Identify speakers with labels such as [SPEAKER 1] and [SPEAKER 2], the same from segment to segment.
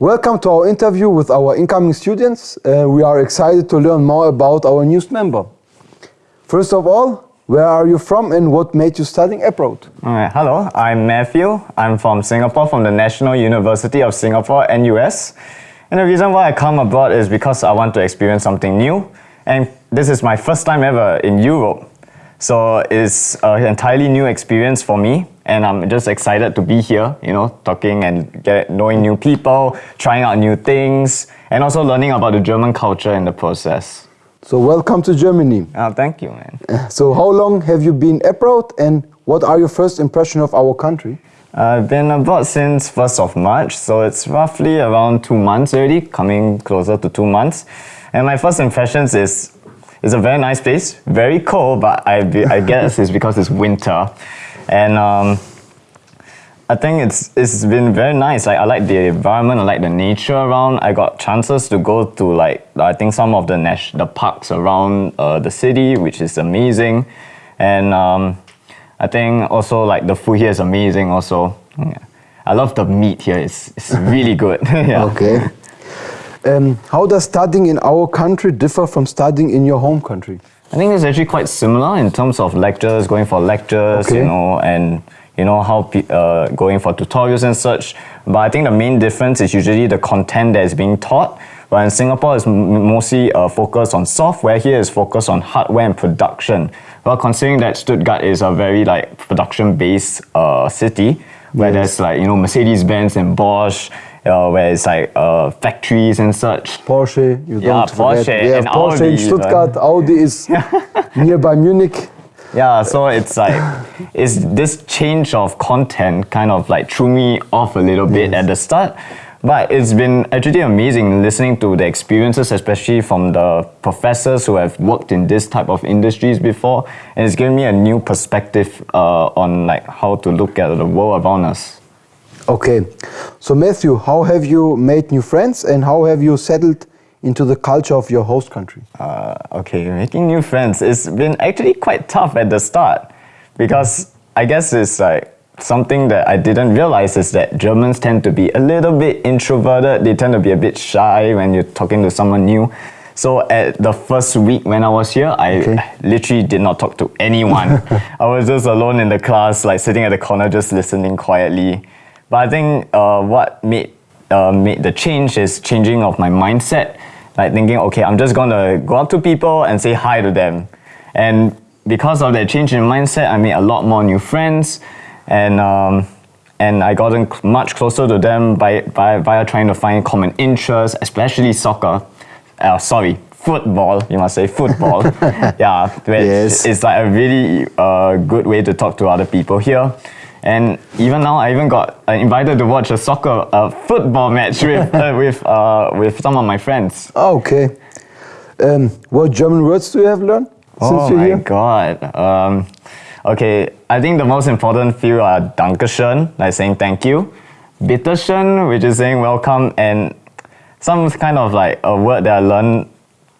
[SPEAKER 1] Welcome to our interview with our incoming students. Uh, we are excited to learn more about our newest member. First of all, where are you from and what made you studying abroad?
[SPEAKER 2] Hello, I'm Matthew. I'm from Singapore, from the National University of Singapore, NUS. And the reason why I come abroad is because I want to experience something new. And this is my first time ever in Europe. So it's an entirely new experience for me. And I'm just excited to be here, you know, talking and get, knowing new people, trying out new things, and also learning about the German culture in the process.
[SPEAKER 1] So welcome to Germany.
[SPEAKER 2] Oh, thank you, man.
[SPEAKER 1] So how long have you been abroad and what are your first impression of our country?
[SPEAKER 2] I've been abroad since 1st of March, so it's roughly around two months already, coming closer to two months. And my first impressions is it's a very nice place, very cold, but I, I guess it's because it's winter. And um, I think it's it's been very nice. Like I like the environment, I like the nature around. I got chances to go to like I think some of the nas- the parks around uh, the city, which is amazing, and um, I think also like the food here is amazing. Also, yeah. I love the meat here. It's it's really good. yeah.
[SPEAKER 1] Okay. Um, how does studying in our country differ from studying in your home country?
[SPEAKER 2] I think it's actually quite similar in terms of lectures, going for lectures,
[SPEAKER 1] Okay.
[SPEAKER 2] you know, and you know how pe- uh, going for tutorials and such. But I think the main difference is usually the content that is being taught. While in Singapore, it's m- mostly uh, focused on software. Here is focused on hardware and production. Well, considering that Stuttgart is a very like production-based uh, city, where
[SPEAKER 1] Yes.
[SPEAKER 2] there's like you know Mercedes-Benz and Bosch, uh, where it's like uh, factories and such.
[SPEAKER 1] Porsche, you
[SPEAKER 2] Yeah,
[SPEAKER 1] don't forget.
[SPEAKER 2] Porsche
[SPEAKER 1] have
[SPEAKER 2] and
[SPEAKER 1] Porsche in
[SPEAKER 2] Audi,
[SPEAKER 1] Stuttgart, Audi is nearby Munich.
[SPEAKER 2] Yeah, so it's like it's this change of content kind of like threw me off a little bit at the start. But it's been actually amazing listening to the experiences, especially from the professors who have worked in this type of industries before, and it's given me a new perspective uh, on like how to look at the world around us.
[SPEAKER 1] Okay, so Matthew, how have you made new friends and how have you settled into the culture of your host country?
[SPEAKER 2] Uh, okay, making new friends. It's been actually quite tough at the start because I guess it's like something that I didn't realize is that Germans tend to be a little bit introverted. They tend to be a bit shy when you're talking to someone new. So at the first week when I was here, I
[SPEAKER 1] Okay.
[SPEAKER 2] literally did not talk to anyone. I was just alone in the class, like sitting at the corner, just listening quietly. But I think uh, what made uh, made the change is changing of my mindset. Like thinking, okay, I'm just gonna go up to people and say hi to them. And because of that change in mindset, I made a lot more new friends, and um, and I gotten much closer to them by, by via trying to find common interests, especially soccer. Uh, sorry, football. You must say football. yeah, which
[SPEAKER 1] Yes.
[SPEAKER 2] is like a really uh, good way to talk to other people here. And even now, I even got uh, invited to watch a soccer, uh, football match with uh, with uh, with some of my friends.
[SPEAKER 1] Oh, okay. Um, what German words do you have learned since
[SPEAKER 2] oh my
[SPEAKER 1] here?
[SPEAKER 2] god. Um, okay, I think the most important few are Dankeschön, like saying thank you, Bitteschön, which is saying welcome, and some kind of like a word that I learned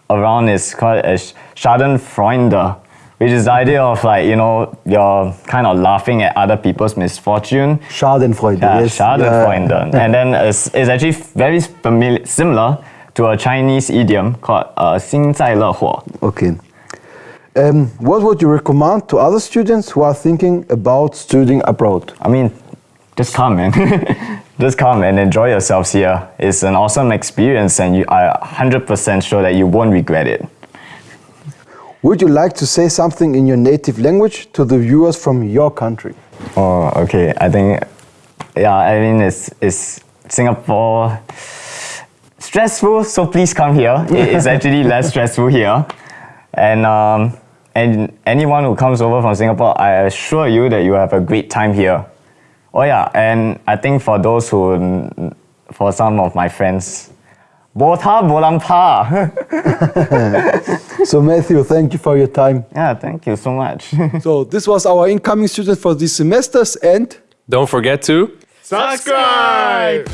[SPEAKER 2] around is called a Schadenfreude, which is the idea of like you know you're kind of laughing at other people's misfortune.
[SPEAKER 1] Schadenfreude.
[SPEAKER 2] Yeah,
[SPEAKER 1] yes.
[SPEAKER 2] Schadenfreude, yeah. and then it's, it's actually very familiar, similar to a Chinese idiom called uh, 幸灾乐祸.
[SPEAKER 1] Okay. Um, what would you recommend to other students who are thinking about studying abroad?
[SPEAKER 2] I mean, just come, man. just come and enjoy yourselves here. It's an awesome experience, and you are 100% sure that you won't regret it.
[SPEAKER 1] Would you like to say something in your native language to the viewers from your country?
[SPEAKER 2] Oh, okay. I think, yeah, I mean, it's, it's Singapore stressful, so please come here. It's actually less stressful here. And, um, and anyone who comes over from Singapore, I assure you that you have a great time here. Oh, yeah, and I think for those who, for some of my friends, Bota Bolampa.
[SPEAKER 1] So Matthew, thank you for your time.
[SPEAKER 2] yeah, thank you so much.
[SPEAKER 1] So this was our incoming student for these semesters and
[SPEAKER 3] Don't forget to
[SPEAKER 4] Subscribe!